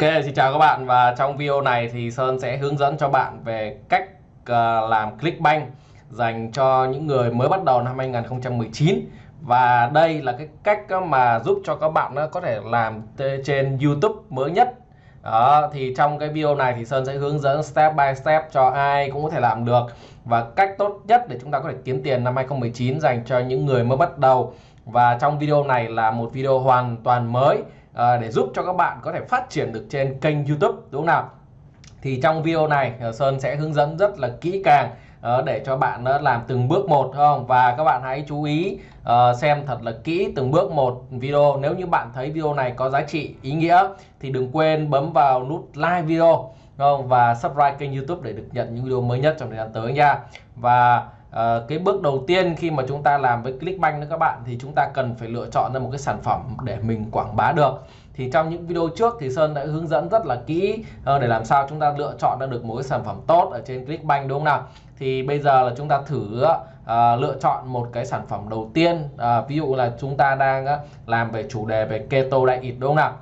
Ok, xin chào các bạn. Và trong video này thì Sơn sẽ hướng dẫn cho bạn về cách à, làm Clickbank dành cho những người mới bắt đầu năm 2019 và đây là cái cách mà giúp cho các bạn có thể làm trên YouTube mới nhất. Đó, thì trong cái video này thì Sơn sẽ hướng dẫn step by step cho ai cũng có thể làm được. Và cách tốt nhất để chúng ta có thể kiếm tiền năm 2019 dành cho những người mới bắt đầu. Và trong video này là một video hoàn toàn mới à, để giúp cho các bạn có thể phát triển được trên kênh YouTube đúng không nào? Thì trong video này ờ, Sơn sẽ hướng dẫn rất là kỹ càng ờ, để cho bạn làm từng bước một không? Và các bạn hãy chú ý xem thật là kỹ từng bước một video. Nếu như bạn thấy video này có giá trị ý nghĩa thì đừng quên bấm vào nút like video không? Và subscribe kênh YouTube để được nhận những video mới nhất trong thời gian tới nha. Và À, cái bước đầu tiên khi mà chúng ta làm với Clickbank đó các bạn thì chúng ta cần phải lựa chọn ra một cái sản phẩm để mình quảng bá được. Thì trong những video trước thì Sơn đã hướng dẫn rất là kỹ ờ, để làm sao chúng ta lựa chọn ra được một cái sản phẩm tốt ở trên Clickbank đúng không nào? Thì bây giờ là chúng ta thử uh, lựa chọn một cái sản phẩm đầu tiên uh, ví dụ là chúng ta đang uh, làm về chủ đề về keto diet đúng không nào?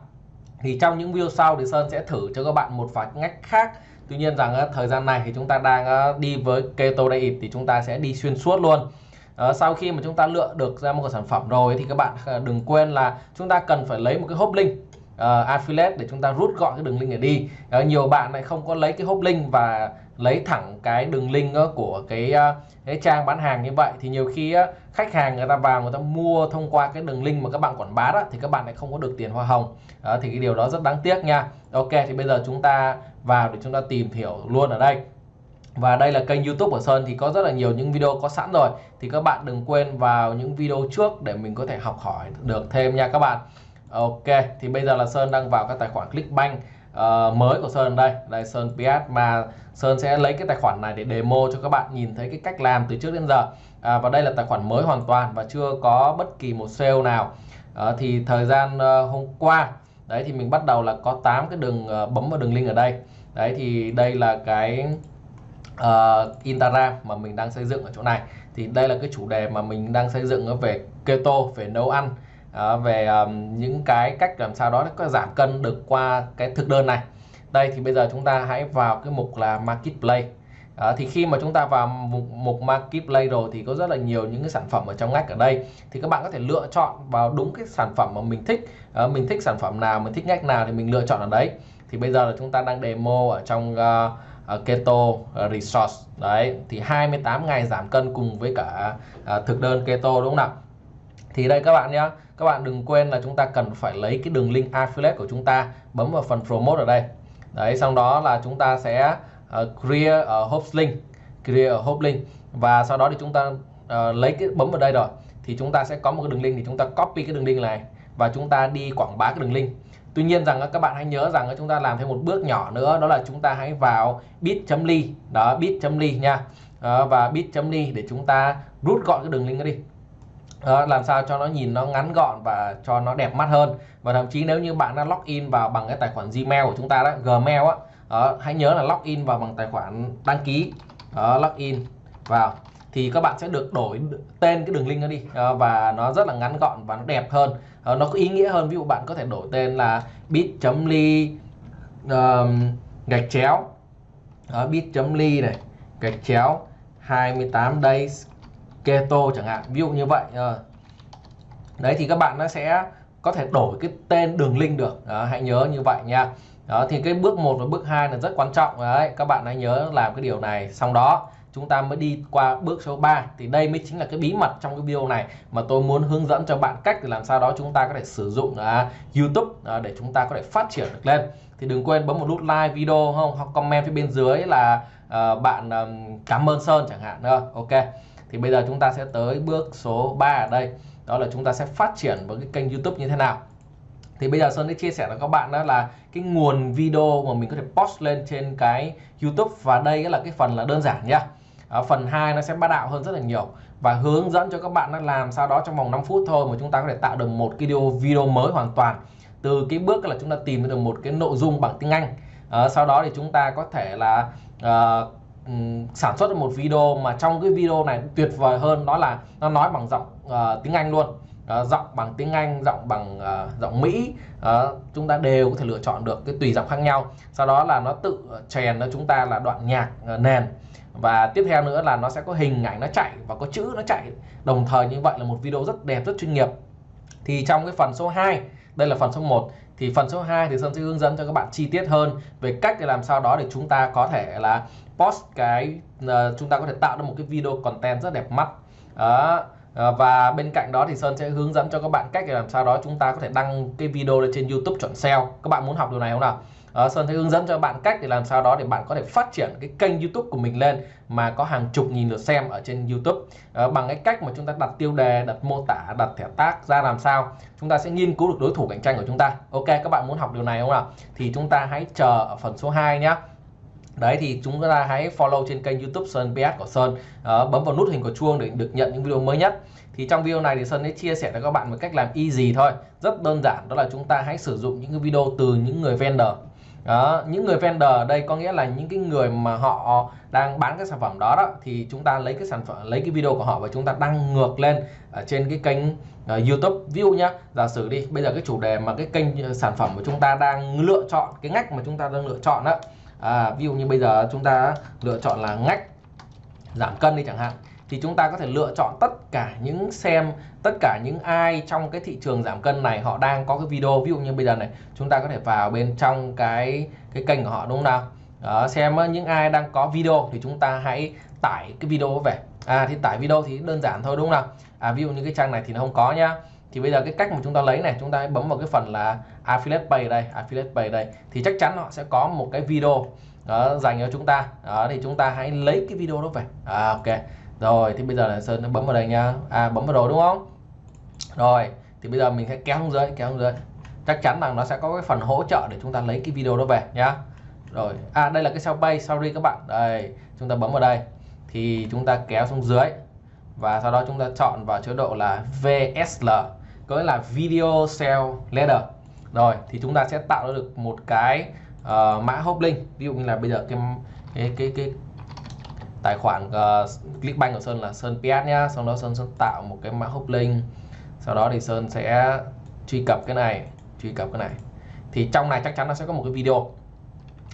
Thì trong những video sau thì Sơn sẽ thử cho các bạn một vài ngách khác Tuy nhiên rằng ờ, thời gian này thì chúng ta đang ờ, đi với keto diet thì chúng ta sẽ đi xuyên suốt luôn. Ờ, sau khi mà chúng ta lựa được ra một cái sản phẩm rồi thì các bạn đừng quên là chúng ta cần phải lấy một cái hốp link uh, affiliate để chúng ta rút gọn cái đường link này đi. Uh, nhiều bạn lại không có lấy cái hốp link và lấy thẳng cái đường link của cái cái trang bán hàng như vậy. Thì nhiều khi khách hàng người ta vào người ta mua thông qua cái đường link mà các bạn quảng bá đó thì các bạn lại không có được tiền hoa hồng. Đó, thì cái điều đó rất đáng tiếc nha. Ok thì bây giờ chúng ta vào để chúng ta tìm hiểu luôn ở đây. Và đây là kênh youtube của Sơn thì có rất là nhiều những video có sẵn rồi. Thì các bạn đừng quên vào những video trước để mình có thể học hỏi được thêm nha các bạn. Ok thì bây giờ là Sơn đang vào các tài khoản Clickbank uh, mới của Sơn đây. Đây Sơn PS mà Sơn sẽ lấy cái tài khoản này để demo cho các bạn nhìn thấy cái cách làm từ trước đến giờ. À, và đây là tài khoản mới hoàn toàn và chưa có bất kỳ một sale nào. À, thì thời gian uh, hôm qua đấy thì mình bắt đầu là có 8 cái đường uh, bấm vào đường link ở đây. Đấy thì đây là cái uh, Instagram mà mình đang xây dựng ở chỗ này. Thì đây là cái chủ đề mà mình đang xây dựng về keto về nấu ăn à, về um, những cái cách làm sao đó có giảm cân được qua cái thực đơn này. Đây thì bây giờ chúng ta hãy vào cái mục là marketplace à, ờ, thì khi mà chúng ta vào mục, mục marketplace rồi thì có rất là nhiều những cái sản phẩm ở trong ngách ở đây. Thì các bạn có thể lựa chọn vào đúng cái sản phẩm mà mình thích. À, mình thích sản phẩm nào mình thích ngách nào thì mình lựa chọn ở đấy. Thì bây giờ là chúng ta đang demo ở trong uh, uh, keto resource. Đấy thì 28 ngày giảm cân cùng với cả uh, thực đơn keto đúng không nào? Thì đây các bạn nhé các bạn đừng quên là chúng ta cần phải lấy cái đường link affiliate của chúng ta bấm vào phần promote ở đây. Đấy xong đó là chúng ta sẽ uh, create ở uh, host link create ở host link. Và sau đó thì chúng ta uh, lấy cái bấm vào đây rồi thì chúng ta sẽ có một cái đường link thì chúng ta copy cái đường link này và chúng ta đi quảng bá cái đường link. Tuy nhiên rằng các bạn hãy nhớ rằng chúng ta làm thêm một bước nhỏ nữa đó là chúng ta hãy vào bit.ly đó bit.ly nha. Ờ, và bit.ly để chúng ta rút gọn cái đường link đó đi đó, làm sao cho nó nhìn nó ngắn gọn và cho nó đẹp mắt hơn. Và thậm chí nếu như bạn đã login vào bằng cái tài khoản Gmail của chúng ta đó Gmail á đó, hãy nhớ là login vào bằng tài khoản đăng ký. Đó, login vào. Thì các bạn sẽ được đổi tên cái đường link đó đi. Đó, và nó rất là ngắn gọn và nó đẹp hơn. Đó, nó có ý nghĩa hơn. Ví dụ bạn có thể đổi tên là bit.ly um, gạch chéo. Bit.ly này gạch chéo 28 days keto chẳng hạn ví dụ như vậy ờ. đấy thì các bạn nó sẽ có thể đổi cái tên đường link được. Đó, hãy nhớ như vậy nha. Đó thì cái bước 1 và bước 2 là rất quan trọng. Đấy các bạn hãy nhớ làm cái điều này. Xong đó chúng ta mới đi qua bước số 3 thì đây mới chính là cái bí mật trong cái video này mà tôi muốn hướng dẫn cho bạn cách để làm sao đó chúng ta có thể sử dụng uh, YouTube uh, để chúng ta có thể phát triển được lên. Thì đừng quên bấm một nút like video không? Hoặc comment phía bên dưới là uh, bạn um, cảm ơn Sơn chẳng hạn uh, ok thì bây giờ chúng ta sẽ tới bước số 3 ở đây. Đó là chúng ta sẽ phát triển với cái kênh YouTube như thế nào. Thì bây giờ Sơn sẽ chia sẻ với các bạn đó là cái nguồn video mà mình có thể post lên trên cái YouTube. Và đây là cái phần là đơn giản nha. Ở phần 2 nó sẽ bắt đạo hơn rất là nhiều và hướng dẫn cho các bạn nó làm sao đó trong vòng 5 phút thôi mà chúng ta có thể tạo được một cái video video mới hoàn toàn. Từ cái bước là chúng ta tìm được một cái nội dung bằng tiếng Anh. À, sau đó thì chúng ta có thể là uh, sản xuất được một video mà trong cái video này tuyệt vời hơn đó là nó nói bằng giọng uh, tiếng Anh luôn. Uh, giọng bằng tiếng Anh giọng bằng uh, giọng Mỹ. Uh, chúng ta đều có thể lựa chọn được cái tùy giọng khác nhau. Sau đó là nó tự chèn cho chúng ta là đoạn nhạc uh, nền. Và tiếp theo nữa là nó sẽ có hình ảnh nó chạy và có chữ nó chạy. Đồng thời như vậy là một video rất đẹp rất chuyên nghiệp. Thì trong cái phần số 2 đây là phần số 1 thì phần số 2 thì Sơn sẽ hướng dẫn cho các bạn chi tiết hơn về cách để làm sao đó để chúng ta có thể là post cái uh, chúng ta có thể tạo ra một cái video content rất đẹp mắt đó uh, và bên cạnh đó thì Sơn sẽ hướng dẫn cho các bạn cách để làm sao đó chúng ta có thể đăng cái video lên trên YouTube chọn SEO các bạn muốn học điều này không nào uh, Sơn sẽ hướng dẫn cho bạn cách để làm sao đó để bạn có thể phát triển cái kênh YouTube của mình lên mà có hàng chục nghìn lượt xem ở trên YouTube uh, bằng cái cách mà chúng ta đặt tiêu đề, đặt mô tả, đặt thẻ tác ra làm sao chúng ta sẽ nghiên cứu được đối thủ cạnh tranh của chúng ta. Ok các bạn muốn học điều này không nào? Thì chúng ta hãy chờ ở phần số 2 nhé. Đấy thì chúng ta hãy follow trên kênh YouTube Sơn PS của Sơn, à, bấm vào nút hình của chuông để được nhận những video mới nhất. Thì trong video này thì Sơn sẽ chia sẻ cho các bạn một cách làm easy thôi, rất đơn giản đó là chúng ta hãy sử dụng những cái video từ những người vendor. Đó những người vendor ở đây có nghĩa là những cái người mà họ đang bán cái sản phẩm đó đó thì chúng ta lấy cái sản phẩm lấy cái video của họ và chúng ta đăng ngược lên ở trên cái kênh uh, YouTube. View nhá giả sử đi bây giờ cái chủ đề mà cái kênh sản phẩm của chúng ta đang lựa chọn cái ngách mà chúng ta đang lựa chọn đó à, ví dụ như bây giờ chúng ta lựa chọn là ngách giảm cân đi chẳng hạn thì chúng ta có thể lựa chọn tất cả những xem tất cả những ai trong cái thị trường giảm cân này họ đang có cái video. Ví dụ như bây giờ này chúng ta có thể vào bên trong cái cái kênh của họ đúng không nào? Đó, xem những ai đang có video thì chúng ta hãy tải cái video về. À thì tải video thì đơn giản thôi đúng không nào? À ví dụ như cái trang này thì nó không có nhá. Thì bây giờ cái cách mà chúng ta lấy này chúng ta hãy bấm vào cái phần là affiliate page đây affiliate page đây. Thì chắc chắn họ sẽ có một cái video đó, dành cho chúng ta. Đó, thì chúng ta hãy lấy cái video đó về. À, ok. Rồi thì bây giờ là sơn nó bấm vào đây nha. À bấm vào rồi đúng không? Rồi thì bây giờ mình sẽ kéo xuống dưới kéo xuống dưới. Chắc chắn rằng nó sẽ có cái phần hỗ trợ để chúng ta lấy cái video đó về nhá rồi à đây là cái sao bay sorry các bạn. Đây chúng ta bấm vào đây. Thì chúng ta kéo xuống dưới. Và sau đó chúng ta chọn vào chế độ là VSL có nghĩa là video sell leader rồi thì chúng ta sẽ tạo ra được một cái uh, mã hop link ví dụ như là bây giờ cái cái cái cái tài khoản uh, Clickbank của Sơn là Sơn PS nhá. Sau đó Sơn sẽ tạo một cái mã hop link sau đó thì Sơn sẽ truy cập cái này truy cập cái này. Thì trong này chắc chắn nó sẽ có một cái video.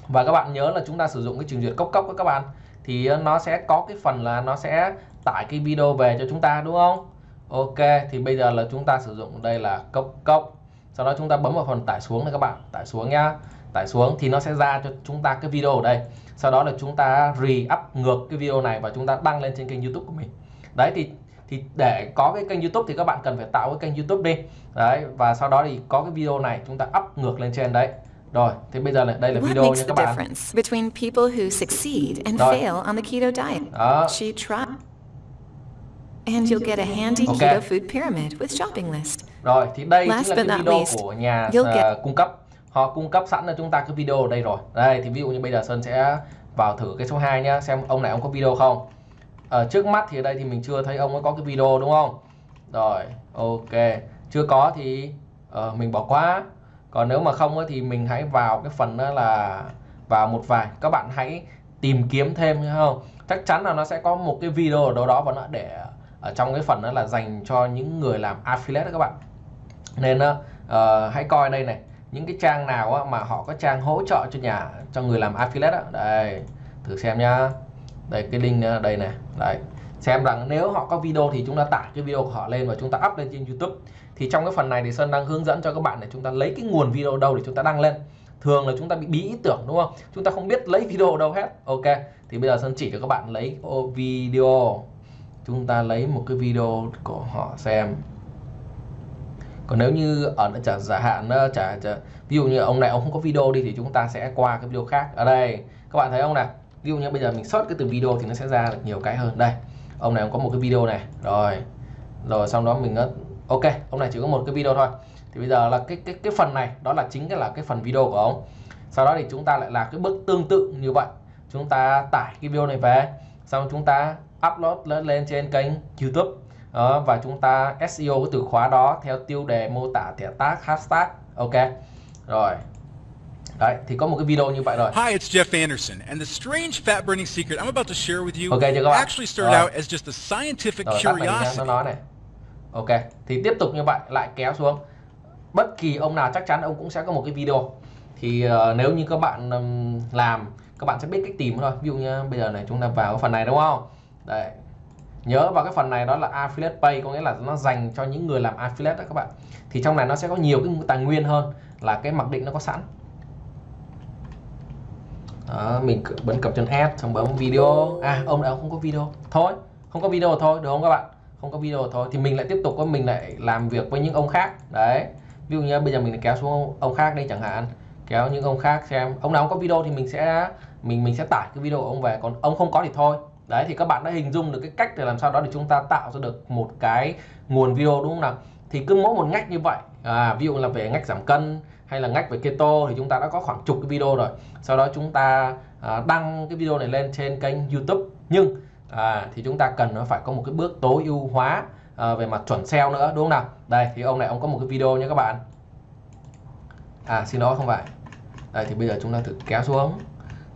Và các bạn nhớ là chúng ta sử dụng cái trình duyệt cốc cốc các bạn. Thì nó sẽ có cái phần là nó sẽ tải cái video về cho chúng ta đúng không? Ok thì bây giờ là chúng ta sử dụng đây là cốc cốc sau đó chúng ta bấm vào phần tải xuống này các bạn. Tải xuống nhá. Tải xuống thì nó sẽ ra cho chúng ta cái video ở đây. Sau đó là chúng ta re-up ngược cái video này và chúng ta đăng lên trên kênh YouTube của mình. Đấy thì thì để có cái kênh YouTube thì các bạn cần phải tạo cái kênh YouTube đi. Đấy và sau đó thì có cái video này chúng ta up ngược lên trên đấy. Rồi thì bây giờ này đây là What video nha các bạn. between people who succeed and Rồi. fail on the keto diet? đó. She tried. And you'll get a handy Okay. keto food pyramid with shopping list. rồi thì đây Last chính là cái video least, của nhà ờ, get- cung cấp. Họ cung cấp sẵn cho chúng ta cái video ở đây rồi. Đây thì ví dụ như bây giờ Sơn sẽ vào thử cái số 2 nhá xem ông này ông có video không. Ở trước mắt thì ở đây thì mình chưa thấy ông ấy có cái video đúng không? Rồi ok. Chưa có thì ờ, mình bỏ qua. Còn nếu mà không thì mình hãy vào cái phần đó là vào một vài. Các bạn hãy tìm kiếm thêm không? Chắc chắn là nó sẽ có một cái video ở đâu đó và nó để ở trong cái phần đó là dành cho những người làm affiliate đó các bạn. Nên uh, hãy coi đây này những cái trang nào á, mà họ có trang hỗ trợ cho nhà cho người làm affiliate đó. đây thử xem nhá. Đây cái link đây này đấy xem rằng nếu họ có video thì chúng ta tải cái video của họ lên và chúng ta up lên trên YouTube. Thì trong cái phần này thì Sơn đang hướng dẫn cho các bạn để chúng ta lấy cái nguồn video đâu để chúng ta đăng lên. Thường là chúng ta bị bí ý tưởng đúng không? Chúng ta không biết lấy video đâu hết. Ok thì bây giờ Sơn chỉ cho các bạn lấy video chúng ta lấy một cái video của họ xem. Còn nếu như ở trả giả hạn ờ, trả, trả ví dụ như ông này ông không có video đi thì chúng ta sẽ qua cái video khác. Ở đây các bạn thấy không nào? Ví dụ như bây giờ mình search cái từ video thì nó sẽ ra được nhiều cái hơn. Đây ông này ông có một cái video này. Rồi rồi sau đó mình ờ, ok ông này chỉ có một cái video thôi. Thì bây giờ là cái cái cái phần này đó là chính cái là cái phần video của ông. Sau đó thì chúng ta lại làm cái bước tương tự như vậy. Chúng ta tải cái video này về. Xong chúng ta upload lên, lên trên kênh YouTube. Đó, và chúng ta SEO cái từ khóa đó theo tiêu đề mô tả thẻ tag hashtag. Ok. Rồi. Đấy thì có một cái video như vậy rồi. Hi, it's Jeff Anderson, and the strange fat burning secret I'm about to share with you Okay, chưa các bạn. actually started Rồi. out as just a scientific rồi nha, nó curiosity. nói này. Ok thì tiếp tục như vậy lại kéo xuống. Bất kỳ ông nào chắc chắn ông cũng sẽ có một cái video. Thì uh, nếu như các bạn um, làm các bạn sẽ biết cách tìm thôi. Ví dụ như bây giờ này chúng ta vào phần này đúng không đây nhớ vào cái phần này đó là affiliate pay có nghĩa là nó dành cho những người làm affiliate đó các bạn. Thì trong này nó sẽ có nhiều cái tài nguyên hơn là cái mặc định nó có sẵn. Đó, mình bấm cập chân add xong bấm video. À ông này không có video. Thôi không có video thôi được không các bạn? Không có video thôi. Thì mình lại tiếp tục có mình lại làm việc với những ông khác. Đấy. Ví dụ như bây giờ mình kéo xuống ông khác đây chẳng hạn. Kéo những ông khác xem. Ông nào không có video thì mình sẽ mình mình sẽ tải cái video của ông về. Còn ông không có thì thôi đấy thì các bạn đã hình dung được cái cách để làm sao đó để chúng ta tạo ra được một cái nguồn video đúng không nào? Thì cứ mỗi một ngách như vậy à, ví dụ là về ngách giảm cân hay là ngách về keto thì chúng ta đã có khoảng chục cái video rồi. Sau đó chúng ta à, đăng cái video này lên trên kênh YouTube. Nhưng à, thì chúng ta cần nó phải có một cái bước tối ưu hóa à, về mặt chuẩn SEO nữa đúng không nào? Đây thì ông này ông có một cái video nha các bạn. À xin lỗi không phải. Đây thì bây giờ chúng ta thử kéo xuống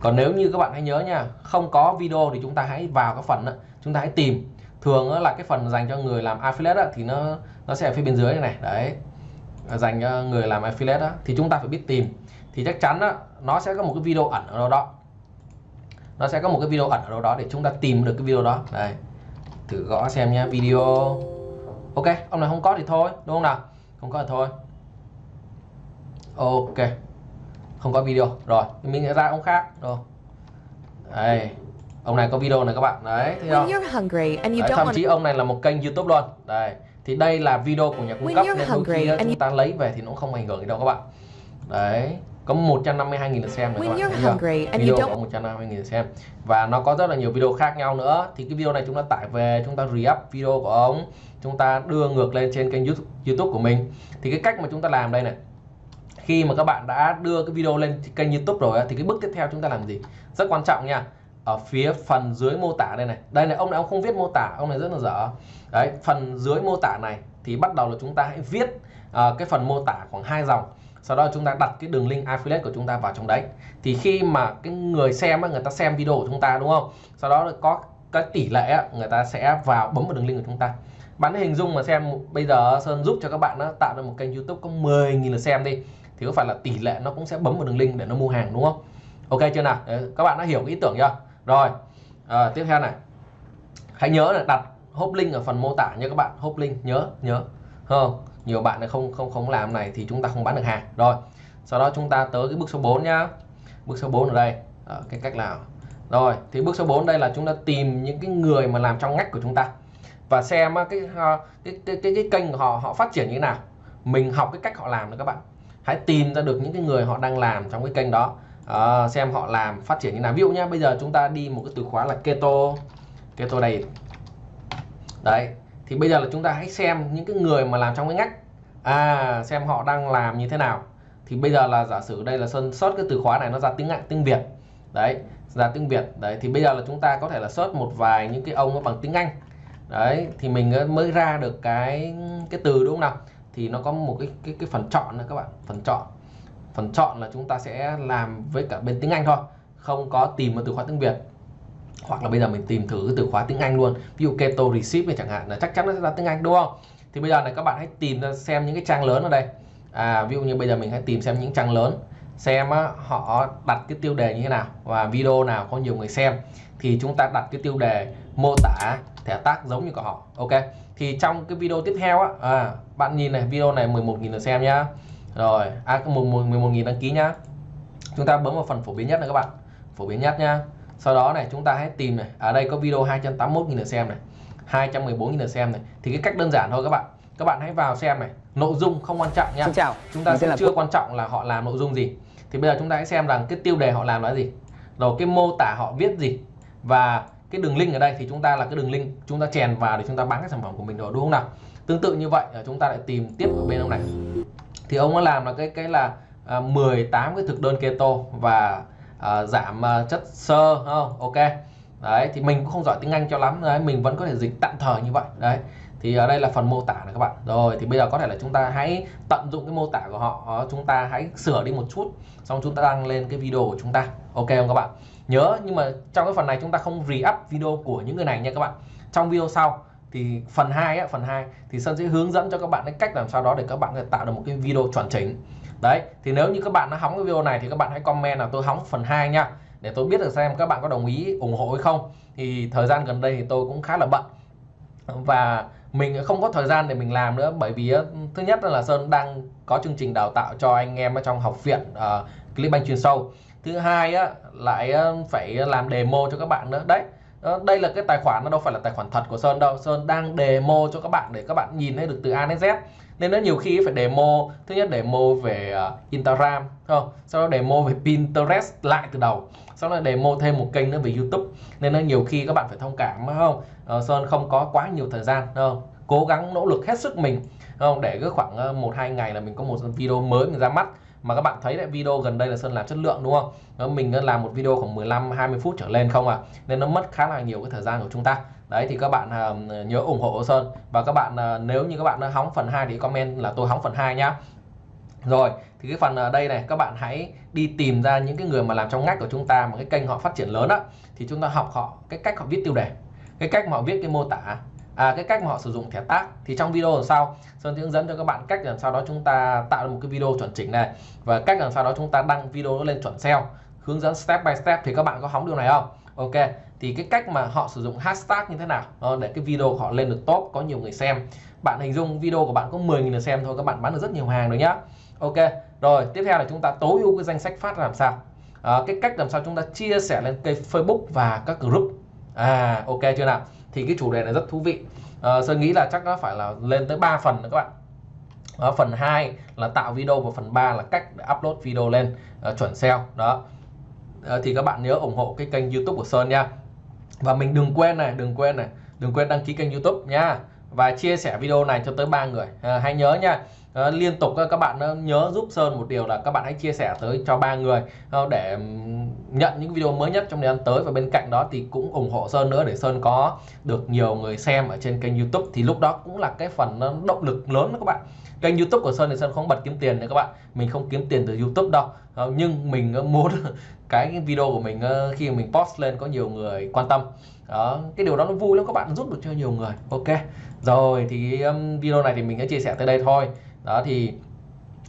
còn nếu như các bạn hãy nhớ nha không có video thì chúng ta hãy vào cái phần đó, chúng ta hãy tìm. Thường là cái phần dành cho người làm affiliate đó, thì nó nó sẽ ở phía bên dưới này, này đấy. Dành cho người làm affiliate đó, thì chúng ta phải biết tìm. Thì chắc chắn đó, nó sẽ có một cái video ẩn ở đâu đó. Nó sẽ có một cái video ẩn ở đâu đó để chúng ta tìm được cái video đó. Đây thử gõ xem nhé video. Ok ông này không có thì thôi đúng không nào? Không có thì thôi. Ok không có video. Rồi mình sẽ ra ông khác. Rồi. Đây. Ông này có video này các bạn. Đấy thấy không? đấy, thậm chí ông này là một kênh youtube luôn. Đây. Thì đây là video của nhà cung cấp nên đôi khi chúng ta lấy về thì nó không ảnh hưởng gì đâu các bạn. Đấy. Có 152.000 lượt xem này các bạn thấy chưa? video có 152.000 lượt xem. Và nó có rất là nhiều video khác nhau nữa. Thì cái video này chúng ta tải về chúng ta re-up video của ông. Chúng ta đưa ngược lên trên kênh YouTube của mình. Thì cái cách mà chúng ta làm đây này khi mà các bạn đã đưa cái video lên kênh YouTube rồi thì cái bước tiếp theo chúng ta làm gì? Rất quan trọng nha. Ở phía phần dưới mô tả đây này. Đây này ông này ông không viết mô tả ông này rất là dở. Đấy phần dưới mô tả này thì bắt đầu là chúng ta hãy viết uh, cái phần mô tả khoảng hai dòng. Sau đó chúng ta đặt cái đường link affiliate của chúng ta vào trong đấy. Thì khi mà cái người xem người ta xem video của chúng ta đúng không? Sau đó có cái tỷ lệ người ta sẽ vào bấm vào đường link của chúng ta. Bạn hình dung mà xem bây giờ Sơn giúp cho các bạn nó tạo ra một kênh YouTube có 10.000 lượt xem đi thì có phải là tỷ lệ nó cũng sẽ bấm vào đường link để nó mua hàng đúng không? Ok chưa nào? Đấy, các bạn đã hiểu cái ý tưởng chưa? Rồi à, tiếp theo này. Hãy nhớ là đặt hốp link ở phần mô tả nha các bạn. Hốp link nhớ nhớ. Không nhiều bạn không không không làm này thì chúng ta không bán được hàng. Rồi sau đó chúng ta tới cái bước số 4 nhá. Bước số 4 ở đây. À, cái cách nào? Rồi thì bước số 4 đây là chúng ta tìm những cái người mà làm trong ngách của chúng ta. Và xem cái ờ, cái cái cái, cái kênh của họ họ phát triển như thế nào. Mình học cái cách họ làm nữa các bạn hãy tìm ra được những cái người họ đang làm trong cái kênh đó. À, xem họ làm phát triển như nào. Ví dụ nhé bây giờ chúng ta đi một cái từ khóa là keto. Keto đây đấy thì bây giờ là chúng ta hãy xem những cái người mà làm trong cái ngách. À xem họ đang làm như thế nào. Thì bây giờ là giả sử đây là sơn sót cái từ khóa này nó ra tiếng Anh tiếng Việt. Đấy ra tiếng Việt. Đấy thì bây giờ là chúng ta có thể là search một vài những cái ông nó bằng tiếng Anh. Đấy thì mình mới ra được cái cái từ đúng không nào? Thì nó có một cái cái cái phần chọn nữa các bạn phần chọn. Phần chọn là chúng ta sẽ làm với cả bên tiếng Anh thôi không có tìm một từ khóa tiếng Việt. Hoặc là bây giờ mình tìm thử cái từ khóa tiếng Anh luôn. Ví dụ keto receipt này chẳng hạn là chắc chắn nó sẽ ra tiếng Anh đúng không? Thì bây giờ này các bạn hãy tìm xem những cái trang lớn ở đây. À, ví dụ như bây giờ mình hãy tìm xem những trang lớn xem á, họ đặt cái tiêu đề như thế nào và video nào có nhiều người xem thì chúng ta đặt cái tiêu đề mô tả thẻ tác giống như của họ. Ok thì trong cái video tiếp theo á à, bạn nhìn này video này 11.000 lượt xem nhá. Rồi à 11.000 đăng ký nhá. Chúng ta bấm vào phần phổ biến nhất này các bạn. Phổ biến nhất nhá. Sau đó này chúng ta hãy tìm này. Ở đây có video 281.000 lượt xem này 214.000 lượt xem này. Thì cái cách đơn giản thôi các bạn các bạn hãy vào xem này nội dung không quan trọng nhá Xin chào. chúng ta sẽ chưa quan trọng là họ làm nội dung gì. Thì bây giờ chúng ta hãy xem rằng cái tiêu đề họ làm là gì. Rồi cái mô tả họ viết gì. Và cái đường link ở đây thì chúng ta là cái đường link chúng ta chèn vào để chúng ta bán cái sản phẩm của mình rồi đúng không nào? Tương tự như vậy chúng ta lại tìm tiếp ở bên ông này. Thì ông đã làm là cái cái là à, 18 cái thực đơn keto và à, giảm à, chất xơ không? Ok. Đấy thì mình cũng không giỏi tiếng Anh cho lắm đấy mình vẫn có thể dịch tạm thời như vậy đấy thì ở đây là phần mô tả này các bạn. Rồi thì bây giờ có thể là chúng ta hãy tận dụng cái mô tả của họ. Chúng ta hãy sửa đi một chút xong chúng ta đăng lên cái video của chúng ta. Ok không các bạn? Nhớ nhưng mà trong cái phần này chúng ta không re-up video của những người này nha các bạn. Trong video sau thì phần 2 á, phần 2 thì Sơn sẽ hướng dẫn cho các bạn cái cách làm sao đó để các bạn có thể tạo được một cái video chuẩn chỉnh. Đấy thì nếu như các bạn đã hóng cái video này thì các bạn hãy comment là tôi hóng phần 2 nha để tôi biết được xem các bạn có đồng ý ủng hộ hay không. Thì thời gian gần đây thì tôi cũng khá là bận. Và mình không có thời gian để mình làm nữa bởi vì ờ, thứ nhất là Sơn đang có chương trình đào tạo cho anh em ở trong học viện uh, Clickbank chuyên sâu. Thứ hai á, lại ờ, phải làm demo cho các bạn nữa. Đấy đây là cái tài khoản nó đâu phải là tài khoản thật của Sơn đâu. Sơn đang demo cho các bạn để các bạn nhìn thấy được từ A đến Z. Nên nó nhiều khi phải demo thứ nhất demo về uh, Instagram không? Sau đó demo về Pinterest lại từ đầu. Sau đó demo thêm một kênh nữa về YouTube. Nên nó nhiều khi các bạn phải thông cảm không? Uh, Sơn không có quá nhiều thời gian không? Cố gắng nỗ lực hết sức mình không? Để cứ khoảng ờ, một hai ngày là mình có một video mới mình ra mắt mà các bạn thấy lại video gần đây là Sơn làm chất lượng đúng không? Mình làm một video khoảng 15 20 phút trở lên không à nên nó mất khá là nhiều cái thời gian của chúng ta. Đấy thì các bạn uh, nhớ ủng hộ Sơn. Và các bạn uh, nếu như các bạn hóng phần 2 thì comment là tôi hóng phần 2 nhá. Rồi thì cái phần ở đây này các bạn hãy đi tìm ra những cái người mà làm trong ngách của chúng ta mà cái kênh họ phát triển lớn á. Thì chúng ta học họ cái cách họ viết tiêu đề cái cách mà họ viết cái mô tả à, cái cách mà họ sử dụng thẻ tác thì trong video sau Sơn sẽ hướng dẫn cho các bạn cách làm sao đó chúng ta tạo được một cái video chuẩn chỉnh này. Và cách làm sao đó chúng ta đăng video nó lên chuẩn SEO hướng dẫn step by step thì các bạn có hóng điều này không? Ok thì cái cách mà họ sử dụng hashtag như thế nào? Để cái video của họ lên được top có nhiều người xem. Bạn hình dung video của bạn có 10.000 người xem thôi các bạn bán được rất nhiều hàng rồi nhá. Ok rồi tiếp theo là chúng ta tối ưu cái danh sách phát làm sao? À, cái cách làm sao chúng ta chia sẻ lên kênh Facebook và các group. À ok chưa nào? Thì cái chủ đề này rất thú vị. À, Sơn nghĩ là chắc nó phải là lên tới 3 phần nữa các bạn. À, phần 2 là tạo video và phần 3 là cách để upload video lên uh, chuẩn SEO đó. À, thì các bạn nhớ ủng hộ cái kênh YouTube của Sơn nha. Và mình đừng quên này đừng quên này đừng quên đăng ký kênh YouTube nha. Và chia sẻ video này cho tới ba người. À, hãy nhớ nha à, liên tục các bạn nhớ giúp Sơn một điều là các bạn hãy chia sẻ tới cho ba người ờ, để nhận những video mới nhất trong thời gian tới. Và bên cạnh đó thì cũng ủng hộ Sơn nữa để Sơn có được nhiều người xem ở trên kênh YouTube. Thì lúc đó cũng là cái phần ờ, động lực lớn đó các bạn. Kênh YouTube của Sơn thì Sơn không bật kiếm tiền nữa các bạn. Mình không kiếm tiền từ YouTube đâu. Nhưng mình muốn cái video của mình khi mình post lên có nhiều người quan tâm. Đó cái điều đó nó vui lắm các bạn giúp được cho nhiều người. Ok. Rồi thì um, video này thì mình sẽ chia sẻ tới đây thôi đó thì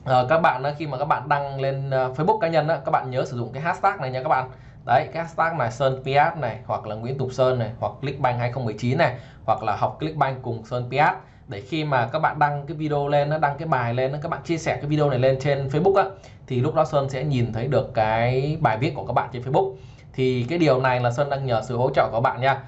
uh, các bạn ờ, khi mà các bạn đăng lên uh, Facebook cá nhân đó, các bạn nhớ sử dụng cái hashtag này nha các bạn. Đấy cái hashtag này Sơn Piat này hoặc là Nguyễn Tùng Sơn này hoặc Clickbank 2019 này hoặc là học Clickbank cùng Sơn Piat. Để khi mà các bạn đăng cái video lên nó đăng cái bài lên các bạn chia sẻ cái video này lên trên Facebook á thì lúc đó Sơn sẽ nhìn thấy được cái bài viết của các bạn trên Facebook. Thì cái điều này là Sơn đang nhờ sự hỗ trợ của bạn nha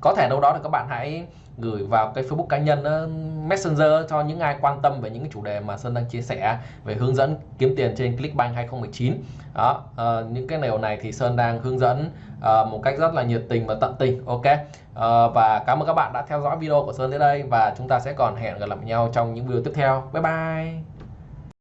có thể đâu đó thì các bạn hãy gửi vào cái Facebook cá nhân ờ, Messenger cho những ai quan tâm về những cái chủ đề mà Sơn đang chia sẻ về hướng dẫn kiếm tiền trên Clickbank 2019 đó uh, những cái điều này thì Sơn đang hướng dẫn uh, một cách rất là nhiệt tình và tận tình ok? Uh, và cảm ơn các bạn đã theo dõi video của Sơn đến đây và chúng ta sẽ còn hẹn gặp lại nhau trong những video tiếp theo. Bye bye!